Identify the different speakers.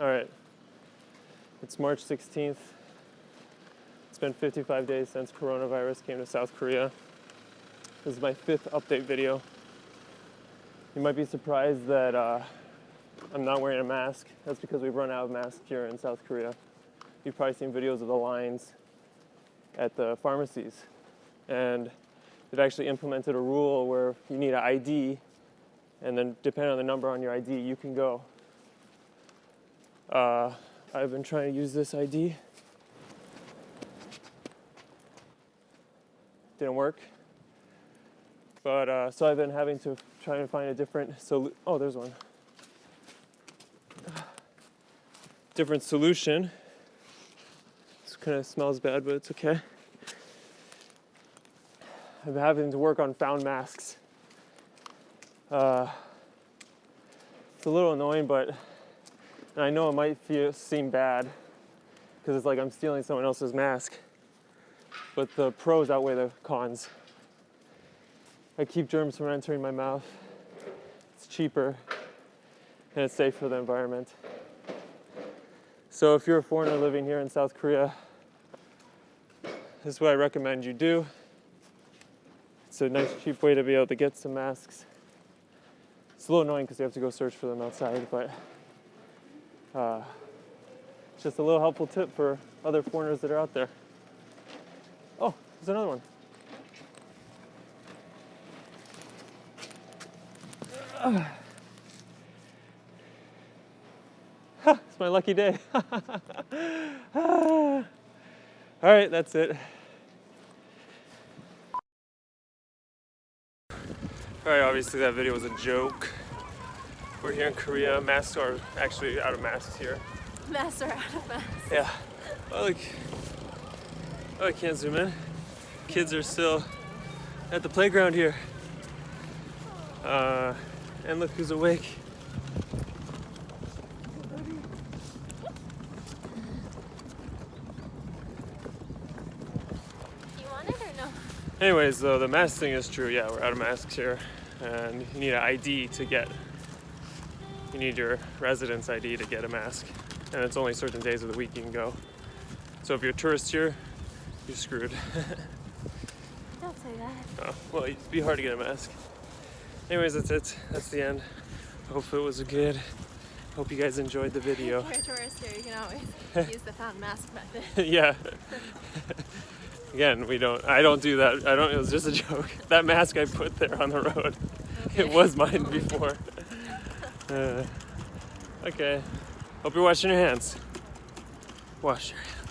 Speaker 1: All right. It's March 16th. It's been 55 days since coronavirus came to South Korea. This is my fifth update video. You might be surprised that uh, I'm not wearing a mask. That's because we've run out of masks here in South Korea. You've probably seen videos of the lines at the pharmacies. And they've actually implemented a rule where you need an ID, and then depending on the number on your ID, you can go. Uh, I've been trying to use this ID. Didn't work. But uh, so I've been having to try and find a different solution. Oh, there's one. Different solution. This kind of smells bad, but it's okay. I've been having to work on found masks. Uh, it's a little annoying, but I know it might feel seem bad because it's like I'm stealing someone else's mask. But the pros outweigh the cons. I keep germs from entering my mouth. It's cheaper and it's safe for the environment. So if you're a foreigner living here in South Korea, this is what I recommend you do. It's a nice cheap way to be able to get some masks. It's a little annoying because you have to go search for them outside, but uh, it's just a little helpful tip for other foreigners that are out there. Oh, there's another one. it's my lucky day. All right, that's it. All right, obviously that video was a joke. We're here in Korea. Masks are actually out of masks here.
Speaker 2: Masks are out of masks.
Speaker 1: Yeah. Oh, look. Oh, I can't zoom in. Kids are still at the playground here. Uh, and look who's awake.
Speaker 2: You want it or no?
Speaker 1: Anyways, though, the mask thing is true. Yeah, we're out of masks here. And you need an ID to get, you need your residence ID to get a mask. And it's only certain days of the week you can go. So if you're a tourist here, you're screwed.
Speaker 2: Don't say that.
Speaker 1: oh, well, it'd be hard to get a mask. Anyways, that's it. That's the end. Hope it was good. Hope you guys enjoyed the video.
Speaker 2: If you're a tourist here, you can always use the found mask method.
Speaker 1: yeah. Again, we don't. I don't do that. I don't. It was just a joke. That mask I put there on the road, it was mine before. Uh, okay. Hope you're washing your hands. Wash your hands.